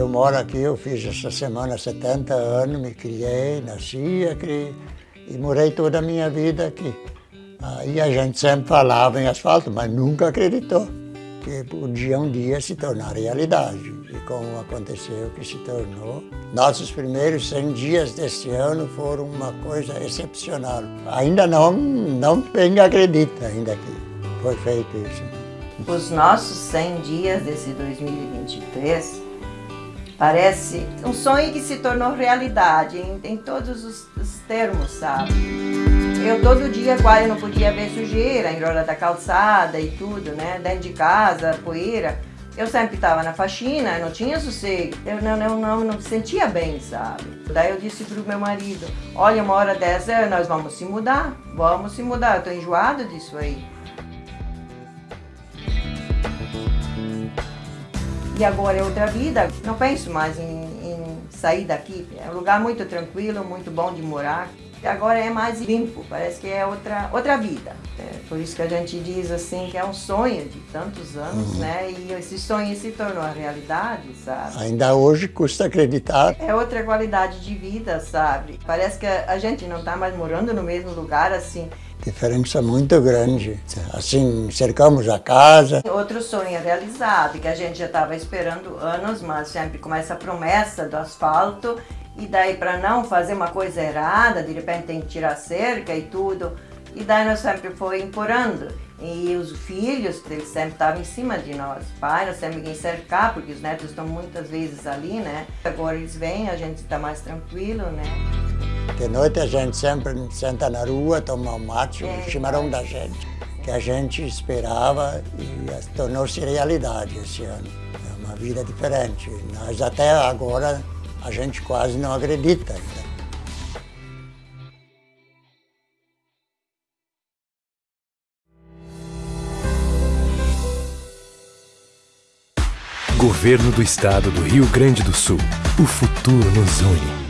Eu moro aqui, eu fiz essa semana 70 anos, me criei, nasci aqui e morei toda a minha vida aqui. Aí a gente sempre falava em asfalto, mas nunca acreditou que podia um dia se tornar realidade. E como aconteceu que se tornou. Nossos primeiros 100 dias deste ano foram uma coisa excepcional. Ainda não, não bem acredita ainda que foi feito isso. Os nossos 100 dias desse 2023 parece um sonho que se tornou realidade em, em todos os, os termos, sabe? Eu todo dia quase não podia ver sujeira em roda da calçada e tudo, né? Dentro de casa, poeira. Eu sempre estava na faxina, não tinha sossego. Eu não, não, não, não me sentia bem, sabe? Daí eu disse pro meu marido, olha, uma hora dessa nós vamos se mudar. Vamos se mudar, eu tô enjoado disso aí. E agora é outra vida. Não penso mais em, em sair daqui. É um lugar muito tranquilo, muito bom de morar agora é mais limpo, parece que é outra, outra vida. É por isso que a gente diz assim que é um sonho de tantos anos, uhum. né? E esse sonho se tornou a realidade, sabe? Ainda hoje custa acreditar. É outra qualidade de vida, sabe? Parece que a gente não está mais morando no mesmo lugar assim. Diferença muito grande. Assim, cercamos a casa. Outro sonho realizado, que a gente já estava esperando anos, mas sempre com essa promessa do asfalto e daí para não fazer uma coisa errada, de repente tem que tirar cerca e tudo. E daí nós sempre foi implorando. E os filhos, eles sempre estavam em cima de nós. Pai, nós temos que cercar, porque os netos estão muitas vezes ali, né? Agora eles vêm, a gente está mais tranquilo, né? De noite a gente sempre senta na rua, toma um mate, é, o chimarrão da gente. Que a gente esperava e tornou-se realidade esse ano. É uma vida diferente. Nós até agora a gente quase não acredita ainda. Governo do Estado do Rio Grande do Sul. O futuro nos une.